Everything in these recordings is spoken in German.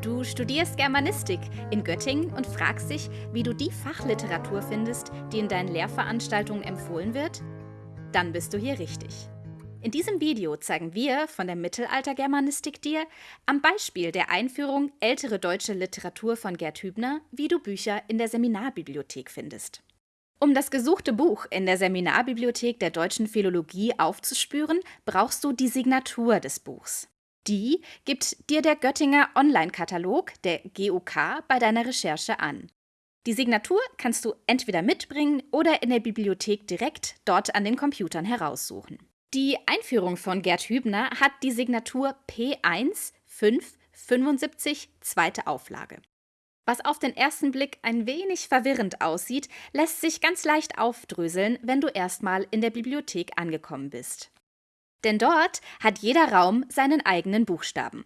Du studierst Germanistik in Göttingen und fragst dich, wie du die Fachliteratur findest, die in deinen Lehrveranstaltungen empfohlen wird? Dann bist du hier richtig. In diesem Video zeigen wir von der Mittelaltergermanistik dir am Beispiel der Einführung ältere deutsche Literatur von Gerd Hübner, wie du Bücher in der Seminarbibliothek findest. Um das gesuchte Buch in der Seminarbibliothek der deutschen Philologie aufzuspüren, brauchst du die Signatur des Buchs. Die gibt dir der Göttinger Online-Katalog, der GUK, bei deiner Recherche an. Die Signatur kannst du entweder mitbringen oder in der Bibliothek direkt dort an den Computern heraussuchen. Die Einführung von Gerd Hübner hat die Signatur P1 575 zweite Auflage. Was auf den ersten Blick ein wenig verwirrend aussieht, lässt sich ganz leicht aufdröseln, wenn du erstmal in der Bibliothek angekommen bist. Denn dort hat jeder Raum seinen eigenen Buchstaben.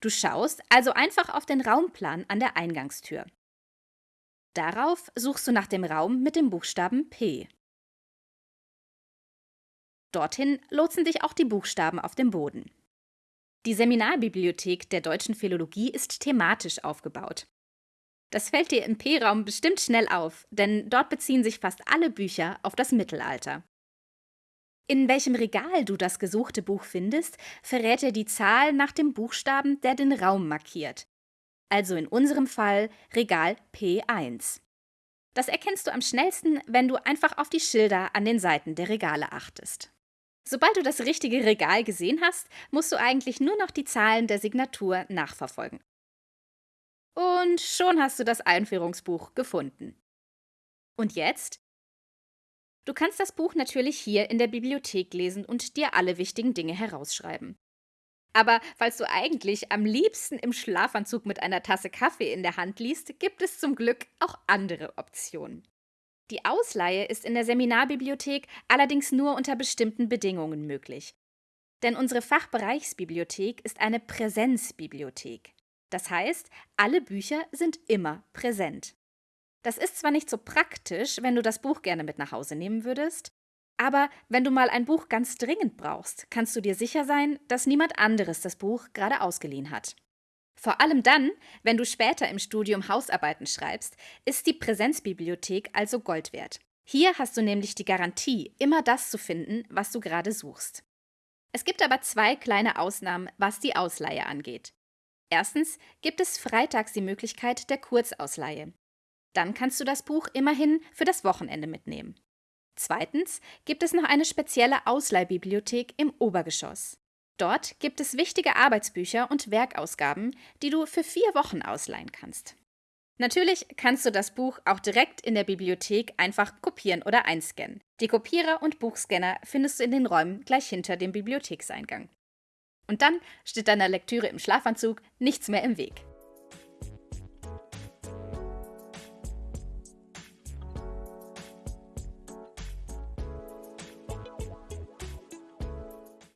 Du schaust also einfach auf den Raumplan an der Eingangstür. Darauf suchst du nach dem Raum mit dem Buchstaben P. Dorthin lotsen dich auch die Buchstaben auf dem Boden. Die Seminarbibliothek der deutschen Philologie ist thematisch aufgebaut. Das fällt dir im P-Raum bestimmt schnell auf, denn dort beziehen sich fast alle Bücher auf das Mittelalter. In welchem Regal du das gesuchte Buch findest, verrät dir die Zahl nach dem Buchstaben, der den Raum markiert. Also in unserem Fall Regal P1. Das erkennst du am schnellsten, wenn du einfach auf die Schilder an den Seiten der Regale achtest. Sobald du das richtige Regal gesehen hast, musst du eigentlich nur noch die Zahlen der Signatur nachverfolgen. Und schon hast du das Einführungsbuch gefunden. Und jetzt Du kannst das Buch natürlich hier in der Bibliothek lesen und dir alle wichtigen Dinge herausschreiben. Aber falls du eigentlich am liebsten im Schlafanzug mit einer Tasse Kaffee in der Hand liest, gibt es zum Glück auch andere Optionen. Die Ausleihe ist in der Seminarbibliothek allerdings nur unter bestimmten Bedingungen möglich. Denn unsere Fachbereichsbibliothek ist eine Präsenzbibliothek. Das heißt, alle Bücher sind immer präsent. Das ist zwar nicht so praktisch, wenn du das Buch gerne mit nach Hause nehmen würdest, aber wenn du mal ein Buch ganz dringend brauchst, kannst du dir sicher sein, dass niemand anderes das Buch gerade ausgeliehen hat. Vor allem dann, wenn du später im Studium Hausarbeiten schreibst, ist die Präsenzbibliothek also Gold wert. Hier hast du nämlich die Garantie, immer das zu finden, was du gerade suchst. Es gibt aber zwei kleine Ausnahmen, was die Ausleihe angeht. Erstens gibt es freitags die Möglichkeit der Kurzausleihe. Dann kannst du das Buch immerhin für das Wochenende mitnehmen. Zweitens gibt es noch eine spezielle Ausleihbibliothek im Obergeschoss. Dort gibt es wichtige Arbeitsbücher und Werkausgaben, die du für vier Wochen ausleihen kannst. Natürlich kannst du das Buch auch direkt in der Bibliothek einfach kopieren oder einscannen. Die Kopierer und Buchscanner findest du in den Räumen gleich hinter dem Bibliothekseingang. Und dann steht deiner Lektüre im Schlafanzug nichts mehr im Weg.